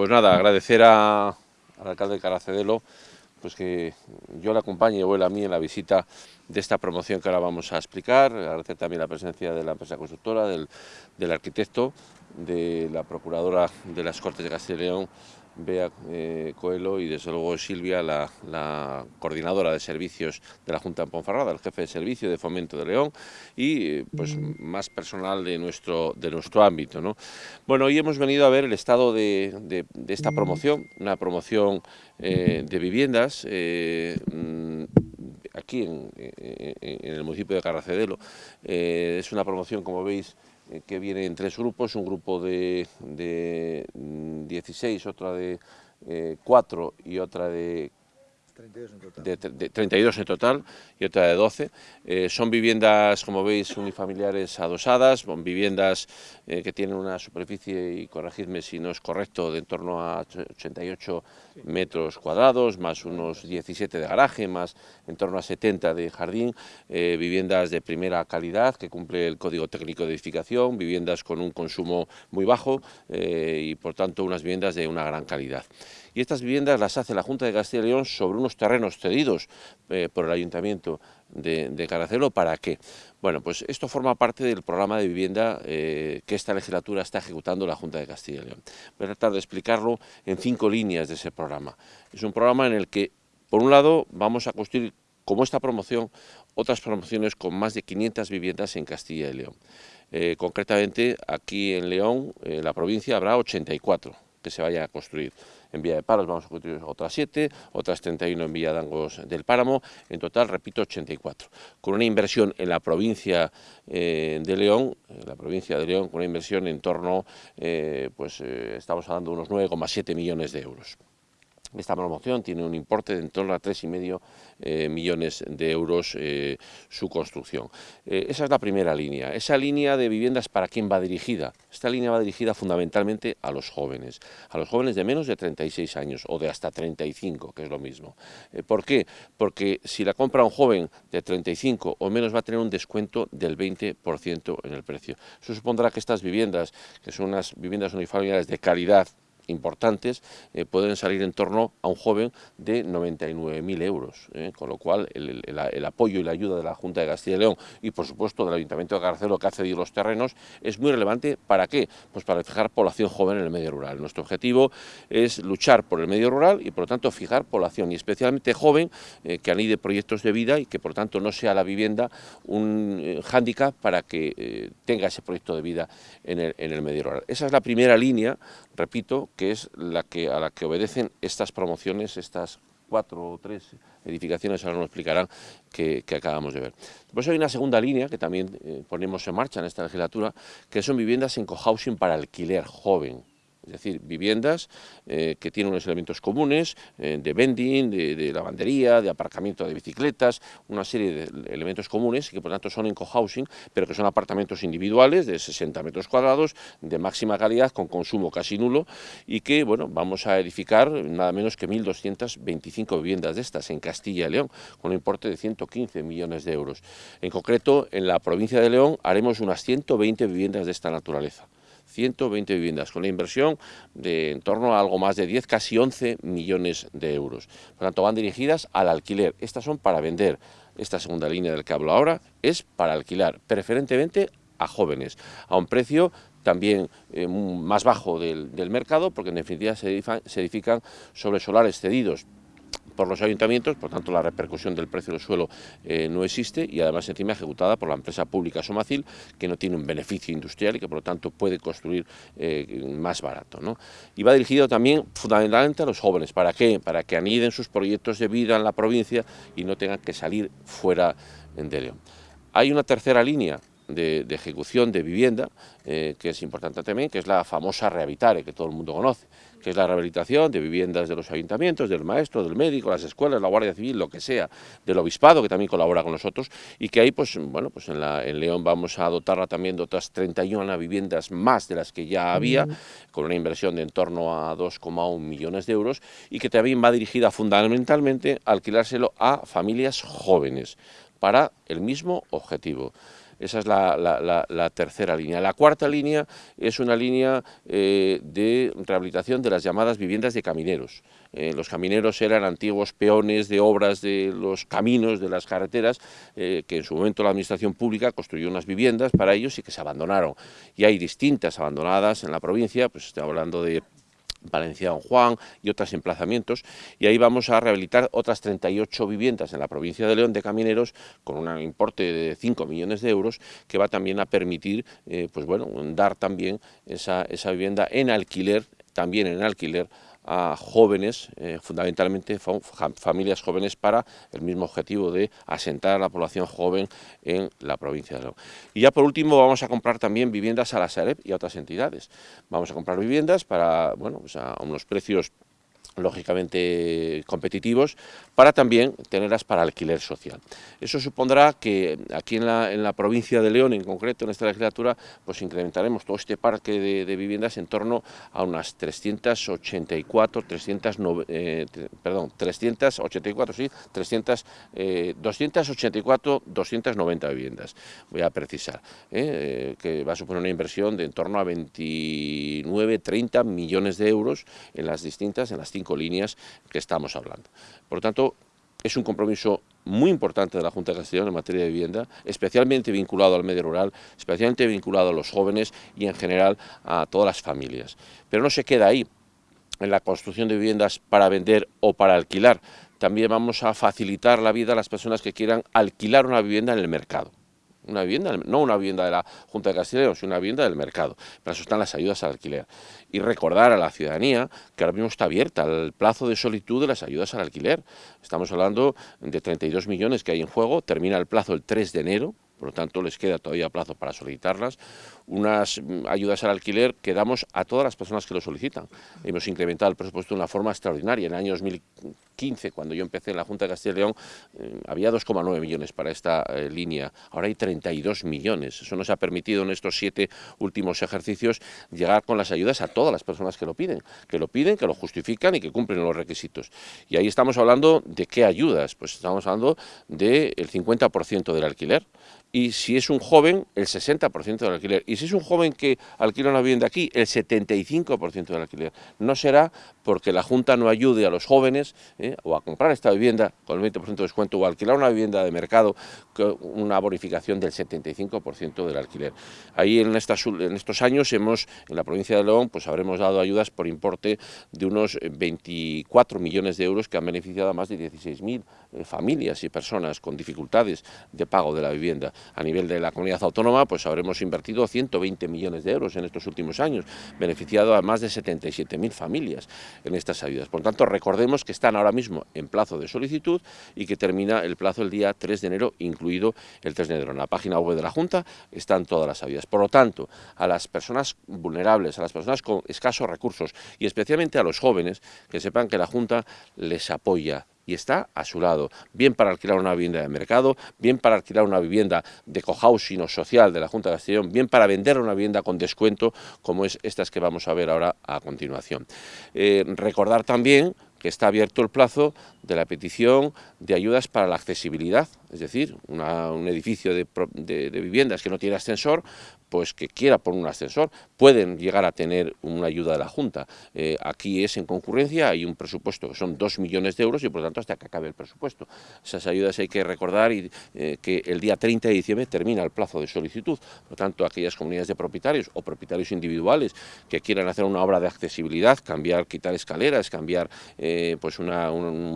Pues nada, agradecer al alcalde de Caracedelo pues que yo le acompañe y vuela a mí en la visita de esta promoción que ahora vamos a explicar, agradecer también la presencia de la empresa constructora, del, del arquitecto, de la procuradora de las Cortes de Castilla y León, Bea eh, Coelho y desde luego Silvia, la, coordinadora de servicios de la Junta de Ponferrada, el jefe de servicio de Fomento de León y eh, pues más personal de nuestro, de nuestro ámbito. ¿no? Bueno, hoy hemos venido a ver el estado de, esta promoción, una promoción eh, de viviendas mm, aquí en, el municipio de Carracedelo. es una promoción, como veis, eh, que viene en tres grupos, un grupo de, de 16, otra de 4 eh, y otra de 32 en total. De, 32 en total y otra de 12. Eh, son viviendas, como veis, unifamiliares adosadas, son viviendas eh, que tienen una superficie, y corregidme si no es correcto, de en torno a 88 metros cuadrados, más unos 17 de garaje, más en torno a 70 de jardín, eh, viviendas de primera calidad que cumple el Código Técnico de Edificación, viviendas con un consumo muy bajo y por tanto unas viviendas de una gran calidad. Y estas viviendas las hace la Junta de Castilla y León sobre unos terrenos cedidos eh, por el Ayuntamiento de, Caracelo. ¿Para qué? Bueno, pues esto forma parte del programa de vivienda eh, que esta legislatura está ejecutando la Junta de Castilla y León. Voy a tratar de explicarlo en cinco líneas de ese programa. Es un programa en el que, por un lado, vamos a construir como esta promoción, otras promociones con más de 500 viviendas en Castilla y León. Eh, concretamente, aquí en León, en la provincia, habrá 84 que se vaya a construir. En Villa de Palos vamos a construir otras 7, otras 31 en Villa Dangos del Páramo, en total, repito, 84. Con una inversión en la provincia eh, de León, en la provincia de León, con una inversión en torno, eh, pues eh, estamos hablando de unos 9,7 millones de euros. Esta promoción tiene un importe de en torno a 3,5 eh, millones de euros eh, su construcción. Eh, esa es la primera línea. Esa línea de viviendas, ¿para quién va dirigida? Esta línea va dirigida fundamentalmente a los jóvenes, a los jóvenes de menos de 36 años o de hasta 35, que es lo mismo. ¿Por qué? Porque si la compra un joven de 35 o menos va a tener un descuento del 20% en el precio. Eso supondrá que estas viviendas, que son unas viviendas unifamiliares de calidad, importantes eh, pueden salir en torno a un joven de 99.000 euros, eh, con lo cual el, apoyo y la ayuda de la Junta de Castilla y León y por supuesto del Ayuntamiento de Garcelo que ha cedido los terrenos es muy relevante, ¿para qué? Pues para fijar población joven en el medio rural. Nuestro objetivo es luchar por el medio rural y por lo tanto fijar población y especialmente joven eh, que anide proyectos de vida y que por tanto no sea la vivienda un hándicap para que tenga ese proyecto de vida en el, en el medio rural. Esa es la primera línea, repito, que es la que, a la que obedecen estas promociones, estas cuatro o tres edificaciones, ahora nos explicarán, que, acabamos de ver. Pues hay una segunda línea que también eh, ponemos en marcha en esta legislatura, que son viviendas en cohousing para alquiler joven es decir, viviendas eh, que tienen unos elementos comunes eh, de vending, de, lavandería, de aparcamiento de bicicletas, una serie de elementos comunes que por tanto son en cohousing, pero que son apartamentos individuales de 60 metros cuadrados, de máxima calidad, con consumo casi nulo y que bueno, vamos a edificar nada menos que 1.225 viviendas de estas en Castilla y León, con un importe de 115 millones de euros. En concreto, en la provincia de León haremos unas 120 viviendas de esta naturaleza. 120 viviendas, con una inversión de en torno a algo más de 10, casi 11 millones de euros. Por tanto, van dirigidas al alquiler. Estas son para vender. Esta segunda línea del que hablo ahora es para alquilar, preferentemente a jóvenes, a un precio también eh, más bajo del, mercado, porque en definitiva se edifican sobre solares cedidos por los ayuntamientos, por tanto la repercusión del precio del suelo eh, no existe y además encima ejecutada por la empresa pública Somacil, que no tiene un beneficio industrial y que por lo tanto puede construir eh, más barato. Y va dirigido también fundamentalmente a los jóvenes, ¿para qué? Para que aniden sus proyectos de vida en la provincia y no tengan que salir fuera de León. Hay una tercera línea de, ejecución de vivienda, eh, que es importante también, que es la famosa Rehabilitare, que todo el mundo conoce, que es la rehabilitación de viviendas de los ayuntamientos, del maestro, del médico, las escuelas, la Guardia Civil, lo que sea, del obispado, que también colabora con nosotros, y que ahí, pues, bueno, pues en, la, en León vamos a dotarla también de otras 31 viviendas más de las que ya había, con una inversión de en torno a 2,1 millones de euros, y que también va dirigida fundamentalmente a alquilárselo a familias jóvenes, para el mismo objetivo. Esa es la, tercera línea. La cuarta línea es una línea eh, de rehabilitación de las llamadas viviendas de camineros. Eh, los camineros eran antiguos peones de obras de los caminos, de las carreteras, que en su momento la administración pública construyó unas viviendas para ellos y que se abandonaron. Y hay distintas abandonadas en la provincia, pues estoy hablando de Valencia Don Juan y otros emplazamientos y ahí vamos a rehabilitar otras 38 viviendas en la provincia de León de camineros con un importe de 5 millones de euros que va también a permitir eh, pues bueno, dar también esa, esa vivienda en alquiler, también en alquiler a jóvenes, eh, fundamentalmente familias jóvenes, para el mismo objetivo de asentar a la población joven en la provincia de León. Y ya por último vamos a comprar también viviendas a la Sareb y a otras entidades. Vamos a comprar viviendas para, bueno, pues a unos precios lógicamente competitivos, para también tenerlas para alquiler social. Eso supondrá que aquí en la, en la, provincia de León, en concreto en esta legislatura, pues incrementaremos todo este parque de, viviendas en torno a unas 384, 300, eh, perdón, 384, sí, 300, 284, 290 viviendas, voy a precisar, eh, que va a suponer una inversión de en torno a 29, 30 millones de euros en las distintas, en las cinco líneas que estamos hablando. Por lo tanto, es un compromiso muy importante de la Junta de Castellón en materia de vivienda, especialmente vinculado al medio rural, especialmente vinculado a los jóvenes y en general a todas las familias. Pero no se queda ahí, en la construcción de viviendas para vender o para alquilar. También vamos a facilitar la vida a las personas que quieran alquilar una vivienda en el mercado una vivienda, no una vivienda de la Junta de Castilla sino una vivienda del mercado. Para eso están las ayudas al alquiler. Y recordar a la ciudadanía que ahora mismo está abierta el plazo de solitud de las ayudas al alquiler. Estamos hablando de 32 millones que hay en juego, termina el plazo el 3 de enero, por lo tanto les queda todavía plazo para solicitarlas, unas mm, ayudas al alquiler que damos a todas las personas que lo solicitan. Hemos incrementado el presupuesto de una forma extraordinaria. En el año 2015, cuando yo empecé en la Junta de Castilla y León, eh, había 2,9 millones para esta eh, línea, ahora hay 32 millones. Eso nos ha permitido en estos siete últimos ejercicios llegar con las ayudas a todas las personas que lo piden, que lo piden, que lo justifican y que cumplen los requisitos. Y ahí estamos hablando de qué ayudas, pues estamos hablando del 50% del alquiler, y si es un joven, el 60% del alquiler. Y si es un joven que alquila una vivienda aquí, el 75% del alquiler. No será porque la Junta no ayude a los jóvenes ¿eh? O a comprar esta vivienda con el 20% de descuento o alquilar una vivienda de mercado con una bonificación del 75% del alquiler. Ahí en, estos años hemos, en la provincia de León, pues habremos dado ayudas por importe de unos 24 millones de euros que han beneficiado a más de 16.000 eh, familias y personas con dificultades de pago de la vivienda a nivel de la comunidad autónoma, pues habremos invertido 120 millones de euros en estos últimos años, beneficiado a más de 77.000 familias en estas ayudas. Por tanto, recordemos que están ahora mismo en plazo de solicitud y que termina el plazo el día 3 de enero, incluido el 3 de enero. En la página web de la Junta están todas las ayudas. Por lo tanto, a las personas vulnerables, a las personas con escasos recursos y especialmente a los jóvenes, que sepan que la Junta les apoya y está a su lado, bien para alquilar una vivienda de mercado, bien para alquilar una vivienda de cohousing o social de la Junta de Castellón, bien para vender una vivienda con descuento, como es estas que vamos a ver ahora a continuación. Eh, recordar también que está abierto el plazo de la petición de ayudas para la accesibilidad, es decir, un edificio de, viviendas que no tiene ascensor, pues que quiera poner un ascensor, pueden llegar a tener una ayuda de la Junta. Eh, aquí es en concurrencia, hay un presupuesto que son 2 millones de euros y por lo tanto hasta que acabe el presupuesto. Esas ayudas hay que recordar y, eh, que el día 30 de diciembre termina el plazo de solicitud, por lo tanto aquellas comunidades de propietarios o propietarios individuales que quieran hacer una obra de accesibilidad, cambiar, quitar escaleras, cambiar eh, pues un,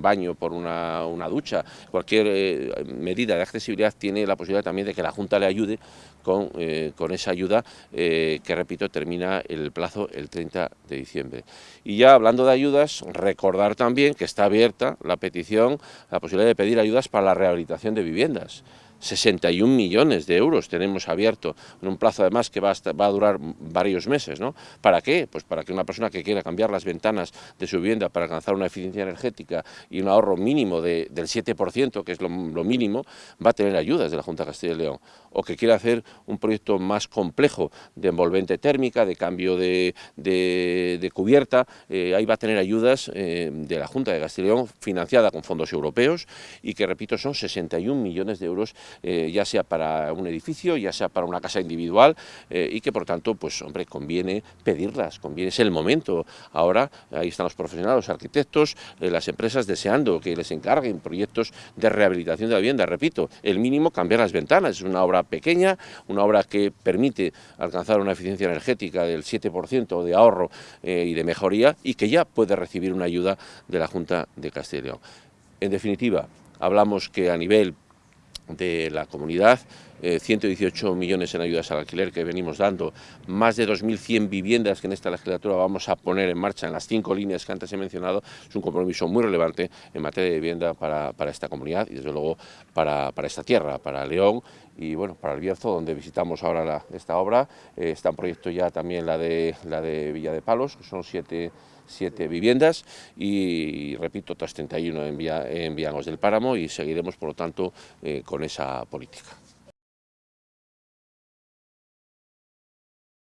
baño por una, una ducha, cualquier medida de accesibilidad tiene la posibilidad también de que la Junta le ayude con, eh, con esa ayuda eh, que, repito, termina el plazo el 30 de diciembre. Y ya hablando de ayudas, recordar también que está abierta la petición, la posibilidad de pedir ayudas para la rehabilitación de viviendas. 61 millones de euros tenemos abierto en un plazo además que va a, durar varios meses. ¿no? ¿Para qué? Pues para que una persona que quiera cambiar las ventanas de su vivienda para alcanzar una eficiencia energética y un ahorro mínimo de, del 7%, que es lo, mínimo, va a tener ayudas de la Junta de Castilla y León. O que quiera hacer un proyecto más complejo de envolvente térmica, de cambio de, de, cubierta, eh, ahí va a tener ayudas eh, de la Junta de Castilla y León financiada con fondos europeos y que, repito, son 61 millones de euros eh, ya sea para un edificio, ya sea para una casa individual, eh, y que por tanto, pues hombre, conviene pedirlas, conviene, es el momento. Ahora, ahí están los profesionales, los arquitectos, las empresas deseando que les encarguen proyectos de rehabilitación de la vivienda. Repito, el mínimo cambiar las ventanas, es una obra pequeña, una obra que permite alcanzar una eficiencia energética del 7% de ahorro y de mejoría y que ya puede recibir una ayuda de la Junta de Castilla y León. En definitiva, hablamos que a nivel de la comunidad, 118 eh, millones en ayudas al alquiler que venimos dando, más de 2.100 viviendas que en esta legislatura vamos a poner en marcha en las cinco líneas que antes he mencionado, es un compromiso muy relevante en materia de vivienda para, esta comunidad y desde luego para, esta tierra, para León y bueno, para el Bierzo, donde visitamos ahora esta obra, eh, está en proyecto ya también la de, la de Villa de Palos, que son siete viviendas y, repito, otras 31 en, en Vianos del Páramo y seguiremos, por lo tanto, eh, con esa política.